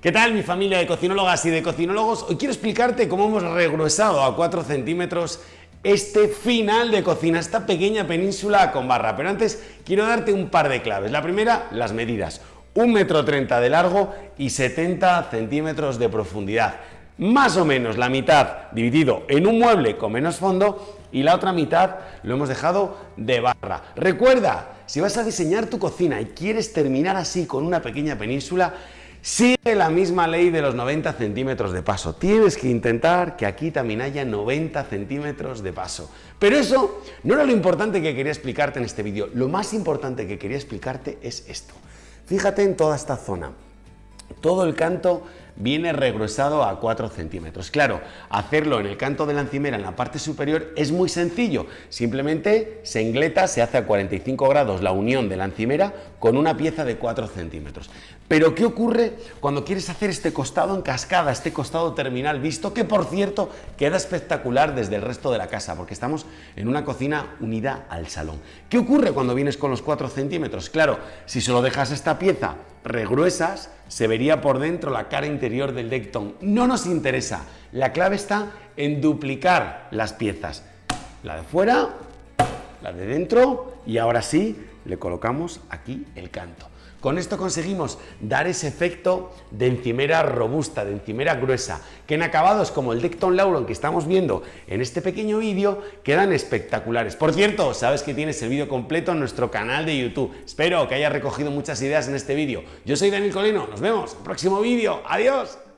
¿Qué tal mi familia de cocinólogas y de cocinólogos? Hoy quiero explicarte cómo hemos regruesado a 4 centímetros este final de cocina, esta pequeña península con barra. Pero antes quiero darte un par de claves. La primera, las medidas. 1,30 metro de largo y 70 centímetros de profundidad. Más o menos la mitad dividido en un mueble con menos fondo y la otra mitad lo hemos dejado de barra. Recuerda, si vas a diseñar tu cocina y quieres terminar así con una pequeña península, Sigue la misma ley de los 90 centímetros de paso. Tienes que intentar que aquí también haya 90 centímetros de paso. Pero eso no era lo importante que quería explicarte en este vídeo. Lo más importante que quería explicarte es esto. Fíjate en toda esta zona. Todo el canto viene regresado a 4 centímetros. Claro, hacerlo en el canto de la encimera en la parte superior es muy sencillo. Simplemente se engleta, se hace a 45 grados la unión de la encimera con una pieza de 4 centímetros. Pero ¿qué ocurre cuando quieres hacer este costado en cascada, este costado terminal visto, que por cierto queda espectacular desde el resto de la casa, porque estamos en una cocina unida al salón. ¿Qué ocurre cuando vienes con los 4 centímetros? Claro, si solo dejas esta pieza regruesas, se vería por dentro la cara interior del Decton. No nos interesa. La clave está en duplicar las piezas. La de fuera, la de dentro y ahora sí le colocamos aquí el canto. Con esto conseguimos dar ese efecto de encimera robusta, de encimera gruesa, que en acabados como el Decton Lauron que estamos viendo en este pequeño vídeo quedan espectaculares. Por cierto, sabes que tienes el vídeo completo en nuestro canal de YouTube. Espero que hayas recogido muchas ideas en este vídeo. Yo soy Daniel Colino, nos vemos en el próximo vídeo. ¡Adiós!